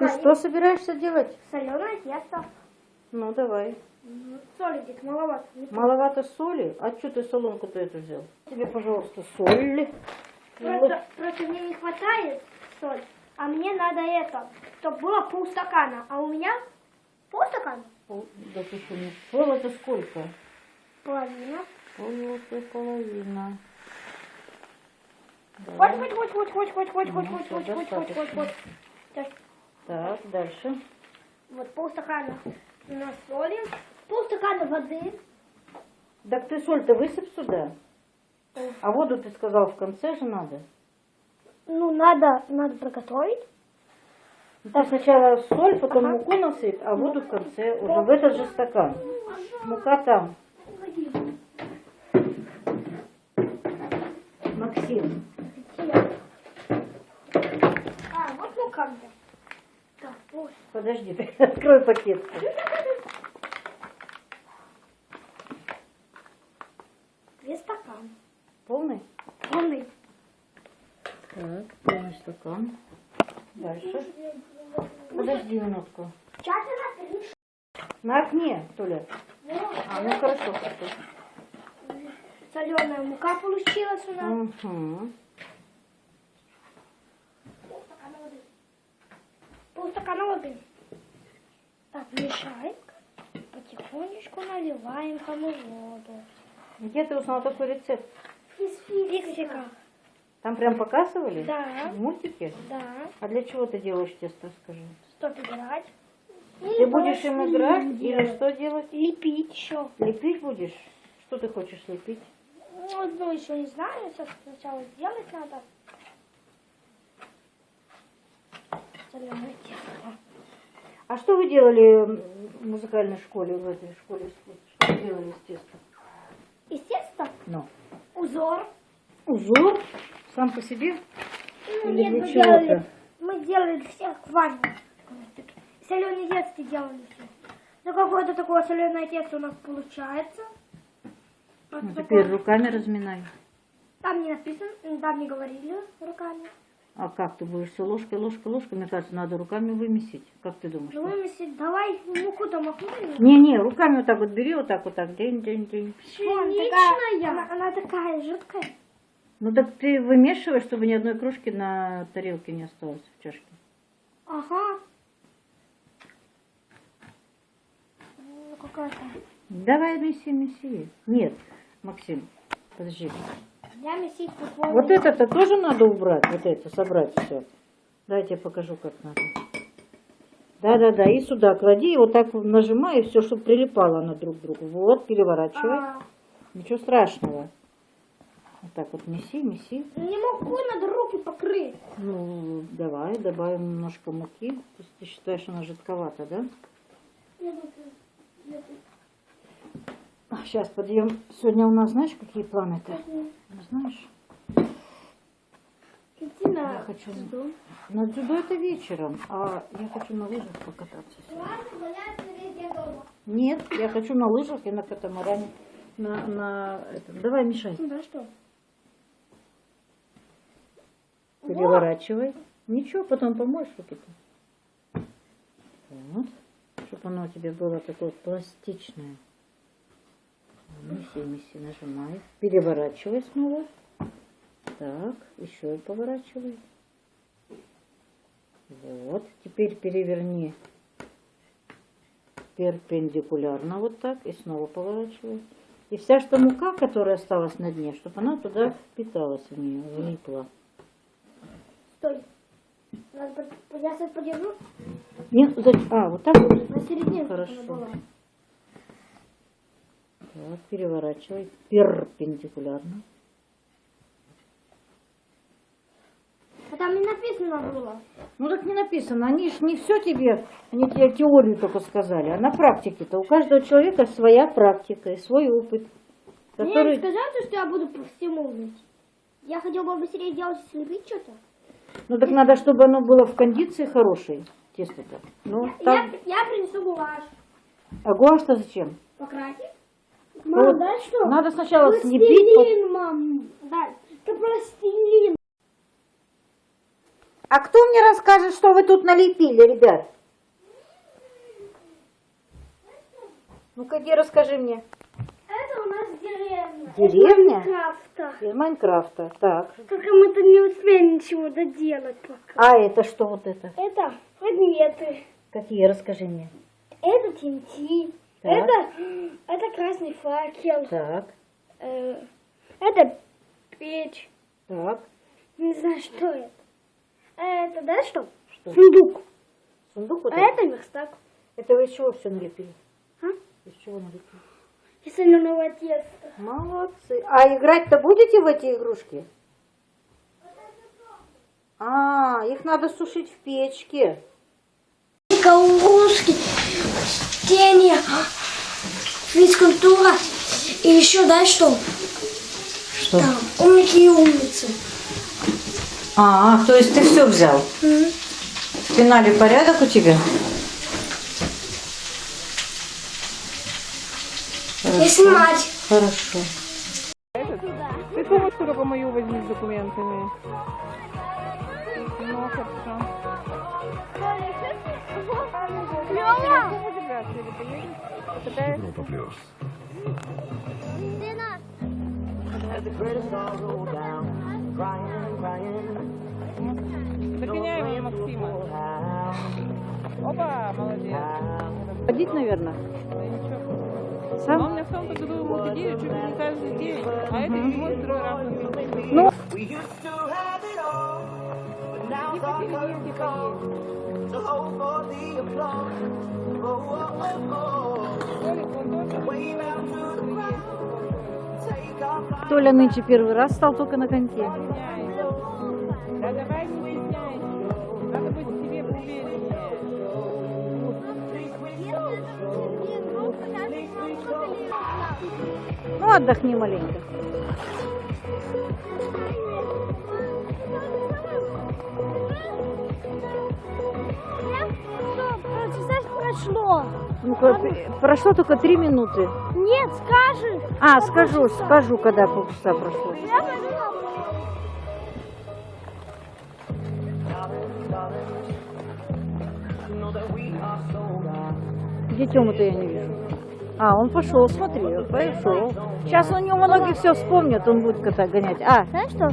Ты что собираешься делать? Соленое тесто. Ну, давай. Соли здесь маловато. Не Маловато соли? А что ты соломку-то эту взял? Тебе, пожалуйста, соль. Просто, просто мне не хватает соль, а мне надо это, чтобы было полстакана, а у меня полстакана, Пол- Да ты что, не пол это сколько? половина. Пол это половина. Да. Вот, вот, вот, вот, вот, вот, вот, вот, Ну, вот, вот, вот, вот, вот, вот. Так, дальше. Вот полстакана на соли, полстакана воды. Так ты соль-то высыпь сюда. А воду ты сказал в конце же надо. Ну, надо, надо приготовить. Ну, Ты сначала соль, потом Ага. муку насыпь, а воду в конце уже в этот же стакан. Мука там. Максим, А, вот ну как вот. подожди, ты открой пакет. Две стакана. Полный? Полный. Так, полный стакан. Дальше. Подожди минутку. На окне, Толя. А, ну хорошо. Соленая мука получилась у нас. Угу. Полстакана воды. Полстакана воды. Так, мешаем. Потихонечку наливаем кому воду. Где ты узнал такой рецепт? Из фиксика. Там прям показывали? Да. В мультике? Да. А для чего ты делаешь тесто, скажи? Стоп играть. Ты будешь им играть или что делать? Лепить еще. Лепить будешь? Что ты хочешь лепить? Ну, одну еще не знаю. Сейчас сначала сделать надо. Соленое тесто. А что вы делали в музыкальной школе, в этой школе искусств? Что вы делали с тестом? Из теста Ну. узор. Узор сам по себе? Ну, Или нет, мы делали, мы делали всех ванны. Соленое тесто делали все. Ну, какое-то такое соленое тесто у нас получается. Вот Ну, такое. теперь руками разминай. Там не написано, там не говорили руками. А как ты будешь все ложкой, ложкой, ложкой? Мне кажется, надо руками вымесить. Как ты думаешь? Ну, вымесить, давай муку-то махнули. Не-не, руками вот так вот бери, вот так вот так, день, день, день. Вон, такая, она, она такая жидкая. Ну так ты вымешиваешь, чтобы ни одной крошки на тарелке не осталось в чашке. Ага. Ну, какая-то. Давай меси, меси. Нет, Максим, подожди. Вот это-то тоже надо убрать, вот это, собрать все. Дай я покажу, как надо. Да-да-да, и сюда клади, и вот так нажимай, и все, чтобы прилипало оно друг к другу. Вот, переворачивай. А, Ничего страшного. Вот так вот меси, меси. не могу, надо руки покрыть. Ну, давай, добавим немножко муки. Ты считаешь, она жидковата, да? Сейчас подъем. Сегодня у нас, знаешь, какие планы-то? Знаешь, Иди на Я хочу- дзюдо. на дзюдо это вечером, а я хочу на лыжах покататься. Нет, я хочу на лыжах и на катамаране. На, на этом. Давай, мешай. Ну да что? Переворачивай. Ничего, потом помоешь руки-то. Вот. Чтобы оно у тебя было такое пластичное. Меси, меси, нажимай. Переворачивай снова. Так, еще и поворачивай. Вот. Теперь переверни перпендикулярно вот так и снова поворачивай. И вся что мука, которая осталась на дне, чтобы она туда впиталась в нее, влипла. Стой. Надо Я сейчас подержу Нет, за- а, вот так на серединке. Хорошо. Так, переворачивай перпендикулярно. А там не написано было. Ну так не написано, они ж не все тебе, они тебе теорию только сказали, а на практике-то у каждого человека своя практика и свой опыт, Мне не который... сказали, что я буду по всему уметь. Я хотел бы быстрее делать, слепить что-то. Ну так надо, чтобы оно было в кондиции хорошей, тесто-то. Ну, Я, так, я принесу гуашь. а гуашь-то зачем? Покрасить? Вот Мам, дай что? Надо сначала слепить, Пластилин, мам. Дай. Это пластилин. А кто мне расскажет, что вы тут налепили, ребят? Ну-ка, иди расскажи мне. Это у нас деревня. Деревня? Майнкрафта. Из Майнкрафта. Так. Только мы тут не успели ничего доделать пока. А это что вот это? Это предметы. Какие? Расскажи мне. Это TNT. Так. Это, это красный факел. Так, Э, это печь. так. Не знаю, что это. Это, да, что? Что? Сундук. Сундук вот А это верстак. Это вы из чего все налепили? А? Из чего налепили? И соленого теста. Молодцы. А играть-то будете в эти игрушки? А, их надо сушить в печке. Игрушки, тени, физкультура и еще, да, что? Что? Там, умники и умницы. А, то есть ты все взял? М. В финале порядок у тебя? И снимать. Хорошо. Ты сумочку только мою возьми с документами. Ну, хорошо. Европа плюс. Догоняем ее Максима. Опа, молодец. Ходить, наверное. Сам? Он мне в том году мотодели чуть ли не каждый день. А это седьмой, второй раз на месяц. Ну, Типа переедь, типа есть. Толик, вон тоже. Толя нынче первый раз стал только на коньке. Да давай стесняйся. Надо быть себе увереннее. Ну, отдохни маленько. Прошло. Ну, прошло только три минуты. Нет, скажи. А, скажу, скажу, когда полчаса прошло. Я. Где Тёму-то я не вижу. А, он пошел, смотри, пошел. Сейчас у него ноги все вспомнят, он будет кота гонять. А, Знаешь что?